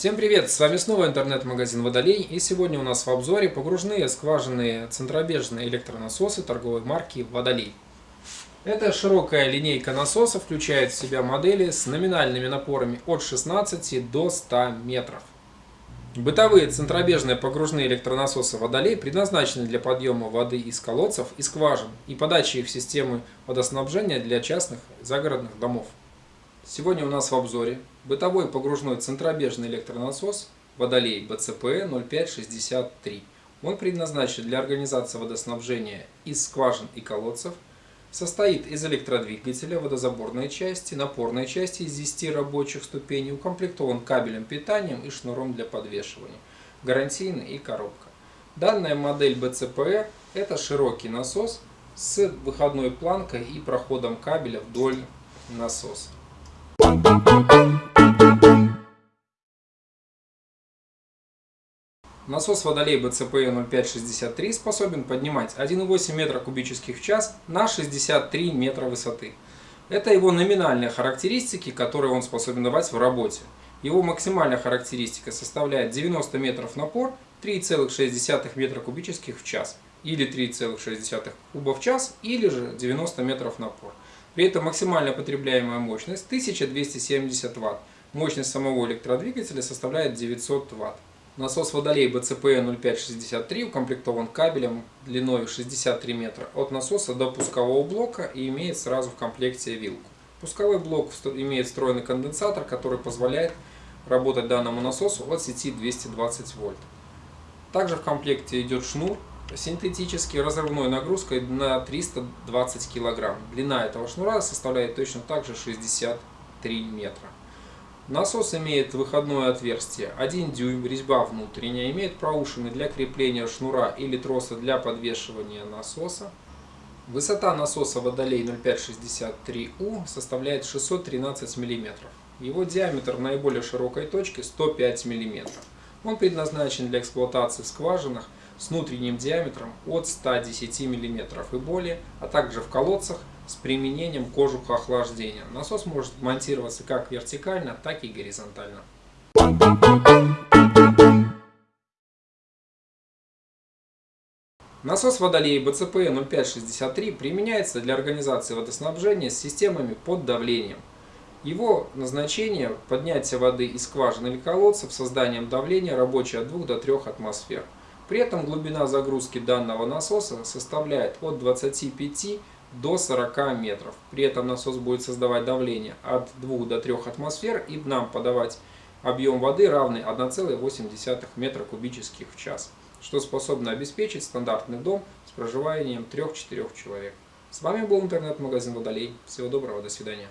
Всем привет! С вами снова интернет-магазин Водолей и сегодня у нас в обзоре погружные скважинные центробежные электронасосы торговой марки Водолей. Эта широкая линейка насосов включает в себя модели с номинальными напорами от 16 до 100 метров. Бытовые центробежные погружные электронасосы Водолей предназначены для подъема воды из колодцев и скважин и подачи их в системы водоснабжения для частных загородных домов. Сегодня у нас в обзоре бытовой погружной центробежный электронасос Водолей БЦП 0563. Он предназначен для организации водоснабжения из скважин и колодцев, состоит из электродвигателя, водозаборной части, напорной части из 10 рабочих ступеней, укомплектован кабелем питанием и шнуром для подвешивания, гарантийный и коробка. Данная модель БЦПР – это широкий насос с выходной планкой и проходом кабеля вдоль насоса. Насос Водолей БЦП 0563 способен поднимать 1,8 метра кубических в час на 63 метра высоты. Это его номинальные характеристики, которые он способен давать в работе. Его максимальная характеристика составляет 90 метров напор, 3,6 метра кубических в час, или 3,6 куба в час, или же 90 метров напор. При этом максимальная потребляемая мощность 1270 Вт. Мощность самого электродвигателя составляет 900 Вт. Насос Водолей БЦП 0563 укомплектован кабелем длиной 63 метра от насоса до пускового блока и имеет сразу в комплекте вилку. Пусковой блок имеет встроенный конденсатор, который позволяет работать данному насосу от сети 220 вольт. Также в комплекте идет шнур синтетический разрывной нагрузкой на 320 кг. Длина этого шнура составляет точно так же 63 метра. Насос имеет выходное отверстие 1 дюйм, резьба внутренняя, имеет проушины для крепления шнура или троса для подвешивания насоса. Высота насоса Водолей 0563У составляет 613 мм. Его диаметр наиболее широкой точке 105 мм. Он предназначен для эксплуатации в скважинах с внутренним диаметром от 110 мм и более, а также в колодцах с применением кожуха охлаждения. Насос может монтироваться как вертикально, так и горизонтально. Насос Водолей БЦП 0563 применяется для организации водоснабжения с системами под давлением. Его назначение – поднятие воды из скважин или колодцев созданием давления рабочей от 2 до 3 атмосфер. При этом глубина загрузки данного насоса составляет от 25 до 40 метров. При этом насос будет создавать давление от 2 до 3 атмосфер и нам подавать объем воды равный 1,8 метра кубических в час, что способно обеспечить стандартный дом с проживанием 3-4 человек. С вами был интернет-магазин Водолей. Всего доброго, до свидания.